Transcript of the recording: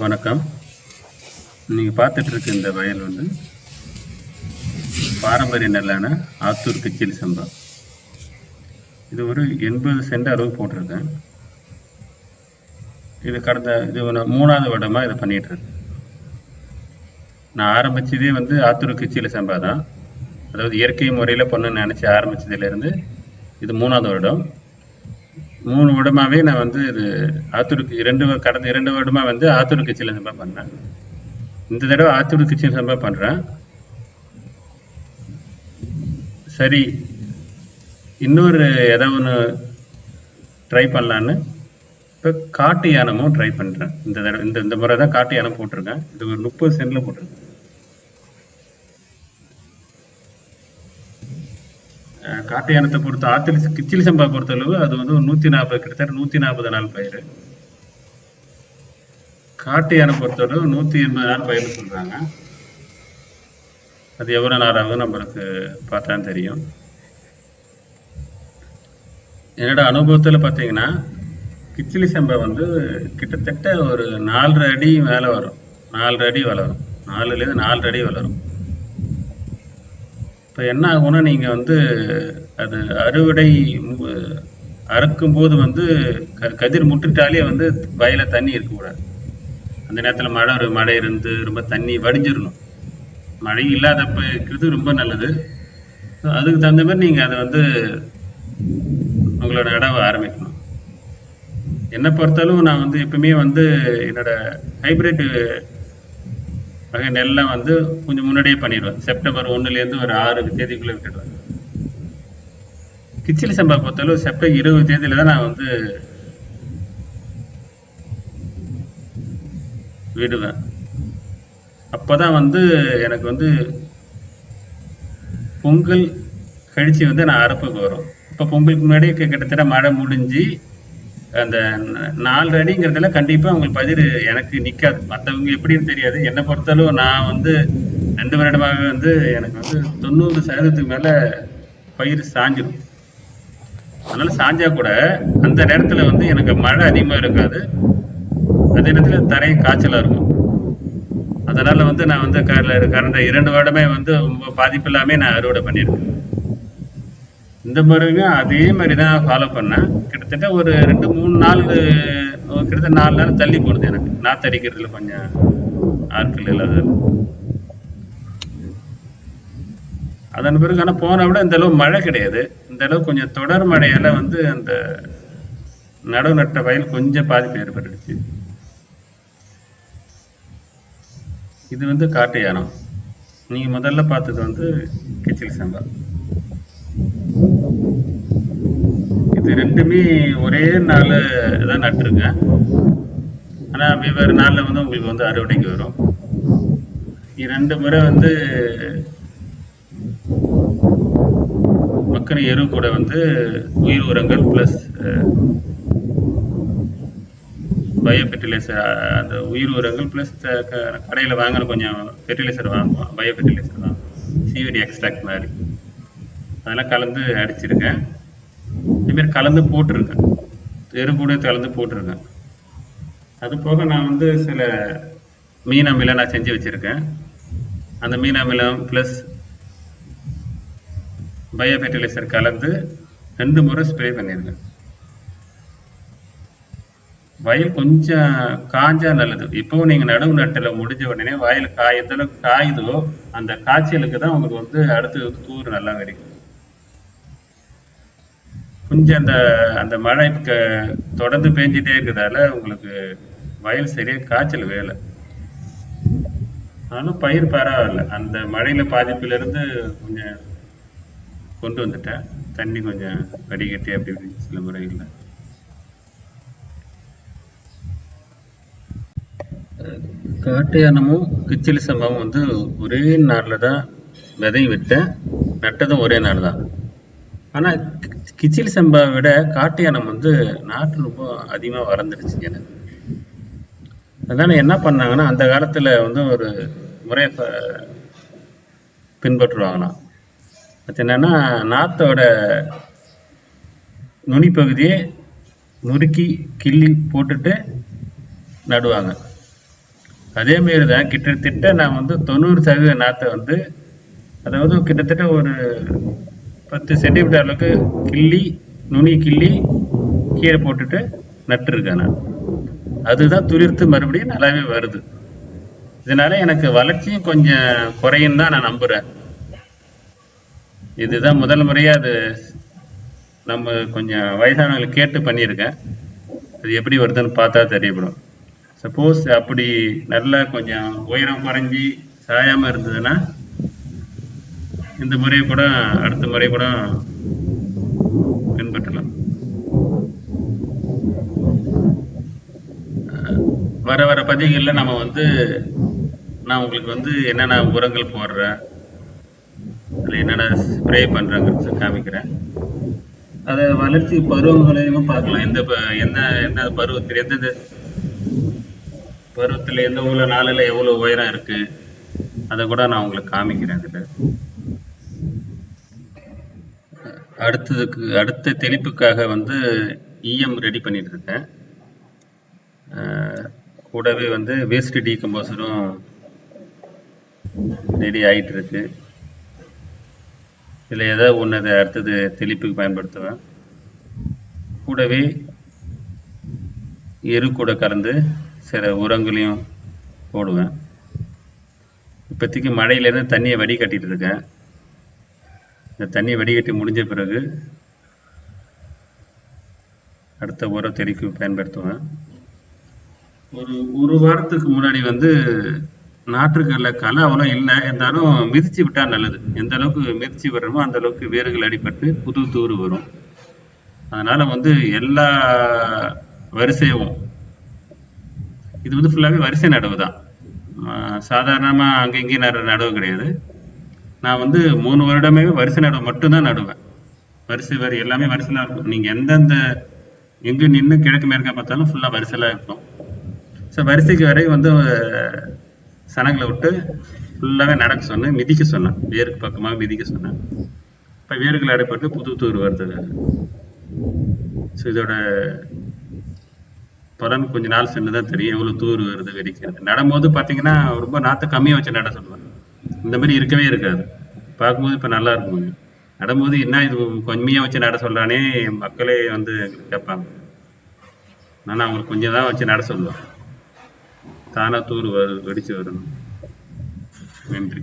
வணக்கம். நீங்கள் பார்த்துட்ருக்க இந்த வயல் வந்து பாரம்பரிய நெல்லான ஆத்தூர் கிச்சிலி சம்பா. இது ஒரு எண்பது சென்ட் அளவு போட்டிருக்கேன். இது கடந்த இது மூணாவது வருடமாக இதை பண்ணிகிட்ருக்கேன் இருக்கேன். நான் ஆரம்பிச்சதே வந்து ஆத்தூர் கிச்சிலி சம்பா தான். அதாவது இயற்கை முறையில் பண்ணணும்னு நினச்சி ஆரம்பித்ததுலேருந்து இது மூணாவது வருடம். மூணு வருடமாவே நான் வந்து இது ஆத்தூருக்கு இரண்டு கடந்த இரண்டு வருடமா வந்து ஆத்தூர் கிச்சன் சம்பா பண்ணேன் இந்த தடவை ஆத்தூர் கிச்சன் சம்பா பண்றேன். சரி இன்னொரு ஏதோ ஒன்று ட்ரை பண்ணலான்னு. இப்போ காட்டு யானமும் ட்ரை பண்ணுறேன் இந்த தடவை இந்த இந்த முறை தான் காட்டு யானம் போட்டிருக்கேன். இது ஒரு முப்பது சென்டில் போட்டிருக்கேன். காட்டையானத்தை காட்டு பொறுத்த ஆத்தில் கிச்சிலி சம்பா பொறுத்தளவு அது வந்து ஒரு நூற்றி நாற்பது கிட்டத்தட்ட நூற்றி நாற்பது நாள் பயிர் காட்டு யானை பொறுத்தளவு நூற்றி எண்பது நாள் பயிர்னு சொல்கிறாங்க அது எவ்வளோ நாள் ஆகும் நம்மளுக்கு பார்த்தா தெரியும். என்னோட அனுபவத்தில் பார்த்தீங்கன்னா கிச்சிலி சம்பா வந்து கிட்டத்தட்ட ஒரு நாலரை அடி மேலே வரும். நாலரை அடி வளரும். நாலுலேருந்து நாலரை அடி வளரும். இப்போ என்ன ஆகும்னா நீங்கள் வந்து அது அறுவடை அறுக்கும்போது வந்து க கதிர் முட்டுட்டாலே வந்து வயலில் தண்ணி இருக்கக்கூடாது. அந்த நேரத்தில் மழை ஒரு மழை இருந்து ரொம்ப தண்ணி வடிஞ்சிடணும் மழை இல்லாதப்ப இருக்கிறது ரொம்ப நல்லது. அதுக்கு தகுந்த மாதிரி நீங்கள் அதை வந்து உங்களோட இடவை ஆரம்பிக்கணும். என்னை பொறுத்தாலும் நான் வந்து எப்பவுமே வந்து என்னோட ஹைப்ரிட்டு வகை நெல்லை வந்து கொஞ்சம் முன்னாடியே பண்ணிடுவேன் செப்டம்பர் ஒன்றுலேருந்து ஒரு ஆறு தேதிக்குள்ளே விட்டுடுவேன் கிச்சிலி சம்பா பொறுத்தளவு செப்டம்பர் இருபது தேதியில தான் நான் வந்து விடுவேன். அப்பதான் வந்து எனக்கு வந்து பொங்கல் கழிச்சு வந்து நான் அறுப்புக்கு வரும். இப்போ பொங்கலுக்கு முன்னாடி கிட்டத்தட்ட மழை முடிஞ்சு அந்த நாலு அடிங்கிறதுல கண்டிப்பாக உங்களுக்கு பதிர் எனக்கு நிற்காது மற்றவங்க எப்படின்னு தெரியாது. என்னை பொறுத்தளவு நான் வந்து ரெண்டு வருடமாக வந்து எனக்கு வந்து தொண்ணூறு சதவீதத்துக்கு மேலே பயிர் சாஞ்சிடும் அதனால சாஞ்சா கூட அந்த நேரத்தில் வந்து எனக்கு மழை அதிகமாக இருக்காது. அதே நேரத்தில் தரை காய்ச்சலாக இருக்கும். அதனால் வந்து நான் வந்து கரண்ட இரண்டு வருடமே வந்து ரொம்ப பாதிப்பு இல்லாமல் நான் அறுவடை பண்ணியிருக்கேன். இந்த முறையும் அதே மாதிரி தான் ஃபாலோ பண்ணேன். கிட்டத்தட்ட ஒரு ரெண்டு மூணு நாள் கிட்டத்தட்ட நாலு நாள் தள்ளி போடுது எனக்கு. நாத்தடிக்கிறதுல கொஞ்சம் ஆட்கள் இல்லாத அதன் பிறகு ஆனால் போன விட இந்த அளவு மழை கிடையாது. இந்த அளவு கொஞ்சம் தொடர் மழையால வந்து அந்த நடவு நட்ட வயல் கொஞ்சம் பாதிப்பு ஏற்பட்டுடுச்சு. இது வந்து காட்டு யானம். நீங்க முதல்ல பார்த்தது வந்து கிச்சில் சம்பா இது ரெண்டுமே ஒரே நாள் தான் நட்டுருக்கேன் ஆனால் வெவ்வேறு நாளில் வந்து உங்களுக்கு வந்து அறுவடைக்கு வரும். இரண்டு முறை வந்து மக்கள் எரு கூட வந்து உயிர் உரங்கள் ப்ளஸ் பயோ ஃபெர்டிலைசர் அந்த உயிர் உரங்கள் ப்ளஸ் கடையில் வாங்கின கொஞ்சம் ஃபெர்டிலைசர் வாங்குவோம். பயோ ஃபெர்டிலைசர் வாங்குவோம் சிவிடி எக்ஸ்ட்ராக்ட் மாதிரி. அதெல்லாம் கலந்து அடிச்சிருக்கேன் பேர் கலந்து போட்டிருக்கேன். எரு கூட கலந்து போட்டிருக்கேன். அது போக நான் வந்து சில மீன் அமிலம் நான் செஞ்சு வச்சிருக்கேன். அந்த மீன் அமிலம் ப்ளஸ் பயோ ஃபெர்டிலைசர் கலந்து ரெண்டு முறை ஸ்ப்ரே பண்ணியிருக்கேன் வயல் கொஞ்சம் காஞ்சா நல்லது. இப்போ நீங்கள் நடவு நட்டில் முடிஞ்ச உடனே வயல் காய் எந்த அளவுக்கு காயுதோ அந்த காய்ச்சலுக்கு தான் உங்களுக்கு வந்து அடுத்து தூர் நல்லா கிடைக்கும் கொஞ்சம் அந்த அந்த மழை க- தொடர்ந்து பெஞ்சிட்டே இருக்கிறதால உங்களுக்கு வயல் சரியா காய்ச்சல் வேலை. ஆனாலும் பயிர் பரவாயில்ல. அந்த மழையில பாதிப்புல இருந்து கொஞ்சம் கொண்டு வந்துட்டேன். தண்ணி கொஞ்சம் வடிகட்டி அப்படி இப்படி சில முறைகளில். காட்டு யானமும் கிச்சிலி சம்பவம் வந்து ஒரே நாளில் தான் விதை விட்டேன். நட்டதும் ஒரே நாள் தான் ஆனால் கிச்சிலி சம்பாவை விட காட்டு யானம் வந்து நாட்டு ரொம்ப அதிகமாக வளர்ந்துருச்சு எனக்கு. அதனால என்ன பண்ணாங்கன்னா அந்த காலத்தில் வந்து ஒரு முறையை பின்பற்றுவாங்களாம். அது என்னன்னா நாத்தோட நுனி பகுதியை நுறுக்கி கிள்ளி போட்டுட்டு நடுவாங்க. அதேமாரி தான் கிட்டத்தட்ட நான் வந்து தொண்ணூறு சதவீத நாற்றை வந்து அதாவது கிட்டத்தட்ட ஒரு பத்து சென்டிமீட்டர் அளவுக்கு கிள்ளி நுனி கிள்ளி கீழே போட்டுட்டு நட்டுருக்கேன் நான் அதுதான் துளிர்த்து மறுபடியும் நல்லாவே வருது. இதனால எனக்கு வளர்ச்சியும் கொஞ்சம் குறையும் தான் நான் நம்புறேன். இதுதான் முதல் முறையாக அது நம்ம கொஞ்சம் வயசானவங்களை கேட்டு பண்ணியிருக்கேன். அது எப்படி வருதுன்னு பார்த்தா தெரியப்படும். சப்போஸ் அப்படி நல்லா கொஞ்சம் உயரம் குறைஞ்சி சாயாமல் இருந்ததுன்னா இந்த முறையை கூட அடுத்த முறை கூட பின்பற்றலாம். வர வர பதிவுகளில் நம்ம வந்து நான் உங்களுக்கு வந்து என்னென்ன உரங்கள் போடுறேன் அதில் என்னென்ன ஸ்ப்ரே பண்ணுறேங்கிறது காமிக்கிறேன். அதை வளர்ச்சி பருவங்களையும் பார்க்கலாம். எந்த ப- என்ன என்ன பருவத்தில் எந்தெந்த பருவத்தில் எந்த ஊரில் நாளில் எவ்வளோ உயரம் இருக்குது அதை கூட நான் உங்களுக்கு காமிக்கிறேன் இதில். அடுத்ததுக்கு அடுத்த தெளிப்புக்காக வந்து இஎம் ரெடி பண்ணிட்டு இருக்கேன் கூடவே வந்து வேஸ்ட் டீகம்போசரும் ரெடி ஆகிட்டு இருக்கு இதில் ஏதாவது ஒன்று அதை அடுத்தது தெளிப்புக்கு பயன்படுத்துவேன். கூடவே எரு கூட கலந்து சில உரங்களையும் போடுவேன். இப்போதைக்கு மழையிலேருந்து தண்ணியை வடிகட்டிட்டு இருக்கேன் இந்த தண்ணியை வடிகட்டி முடிஞ்ச பிறகு அடுத்த உரம் தெளிக்கு பயன்படுத்துவேன் ஒரு ஒரு வாரத்துக்கு முன்னாடி வந்து நாற்றுக்கல்ல களை அவ்வளோ இல்லை இருந்தாலும் மிதிச்சு விட்டால் நல்லது. எந்த அளவுக்கு மிதிச்சு விடுறோமோ அந்த அளவுக்கு வேர்கள் அடிபட்டு புது தூர் வரும். அதனால வந்து எல்லா வரிசையும் இது வந்து ஃபுல்லாகவே வரிசை நடவு தான். சாதாரணமாக அங்கே இங்கேயும் நடுற நடவு கிடையாது. நான் வந்து மூணு வருடமே வரிசை நடவு மட்டும்தான் நடுவேன். வரிசை வரி எல்லாமே வரிசையாக இருக்கும். நீங்கள் எந்தெந்த எங்கே நின்று கிழக்கு மேற்க பார்த்தாலும் ஃபுல்லாக வரிசையெல்லாம் இருக்கும். ஸோ வரிசைக்கு வரை வந்து சனங்களை விட்டு ஃபுல்லாகவே நடக்க சொன்னேன் மிதிக்க சொன்னேன். வேருக்கு பக்கமாக மிதிக்க சொன்னேன். இப்போ வேர்கள் அடைப்பட்டு புது தூர் வருது. ஸோ இதோட பலன் கொஞ்ச நாள் சென்று தான் தெரியும். எவ்வளோ தூர் வருது வெடிக்கிறது. நடும்போது பார்த்தீங்கன்னா ரொம்ப நாற்று கம்மியாக வச்சு நட சொல்லுவேன் இந்த மாதிரி இருக்கவே இருக்காது. பார்க்கும்போது இப்போ நல்லா இருக்கும் கொஞ்சம். நடும்போது என்ன இது கம்மியாக வச்சு நட சொல்கிறானே மக்களே வந்து கேட்பாங்க. நான் அவங்களுக்கு கொஞ்சம் தான் வச்சு நட சொல்லுவேன். தானா தூர் வரு வெடிச்சு வரணும். நன்றி.